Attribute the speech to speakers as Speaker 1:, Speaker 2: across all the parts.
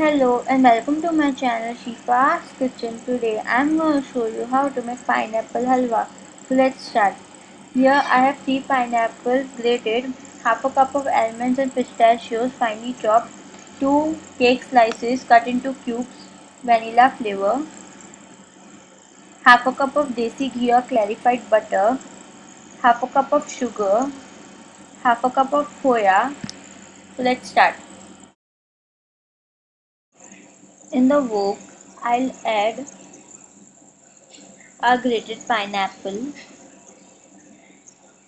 Speaker 1: Hello and welcome to my channel Shifa's Kitchen. Today I'm going to show you how to make pineapple halwa. So let's start. Here I have 3 pineapples grated, half a cup of almonds and pistachios finely chopped, 2 cake slices cut into cubes, vanilla flavor, half a cup of desi ghee or clarified butter, half a cup of sugar, half a cup of khoya. So let's start. In the wok, I'll add a grated pineapple.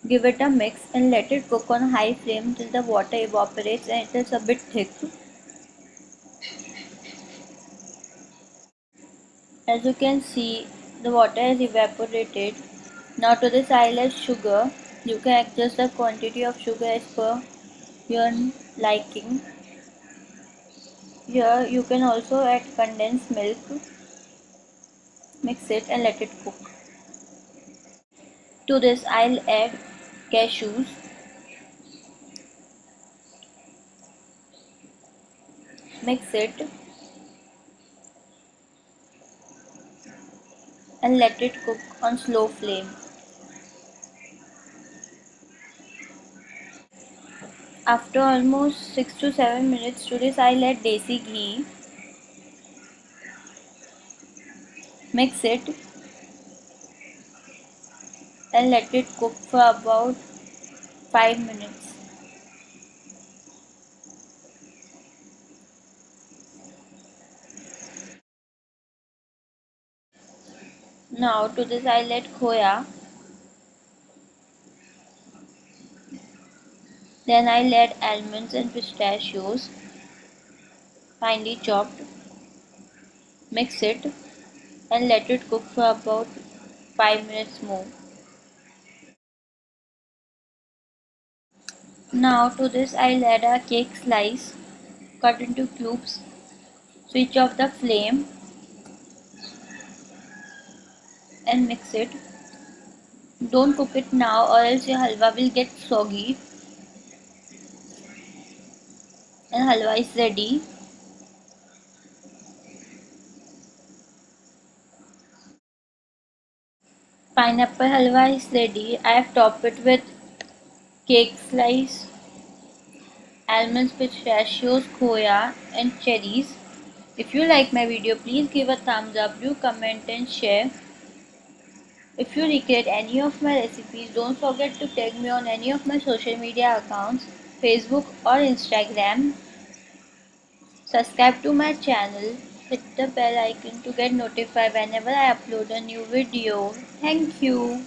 Speaker 1: Give it a mix and let it cook on high flame till the water evaporates and it is a bit thick. As you can see, the water has evaporated. Now to this I'll add sugar. You can adjust the quantity of sugar as per your liking. Here you can also add condensed milk. Mix it and let it cook. To this I'll add cashews. Mix it and let it cook on slow flame. After almost 6 to 7 minutes to this I'll add desi ghee. Mix it and let it cook for about 5 minutes. Now to this I'll add khoya. Then I'll add almonds and pistachios finely chopped. Mix it and let it cook for about 5 minutes more. Now to this I'll add a cake slice cut into cubes. Switch off the flame and mix it. Don't cook it now or else your halwa will get soggy and halwa is ready. Pineapple halwa is ready. I have topped it with cake slice, almonds, pistachios, khoya and cherries. If you like my video, please give a thumbs up, do comment and share. If you recreate any of my recipes, don't forget to tag me on any of my social media accounts, Facebook or Instagram. Subscribe to my channel, hit the bell icon to get notified whenever I upload a new video. Thank you.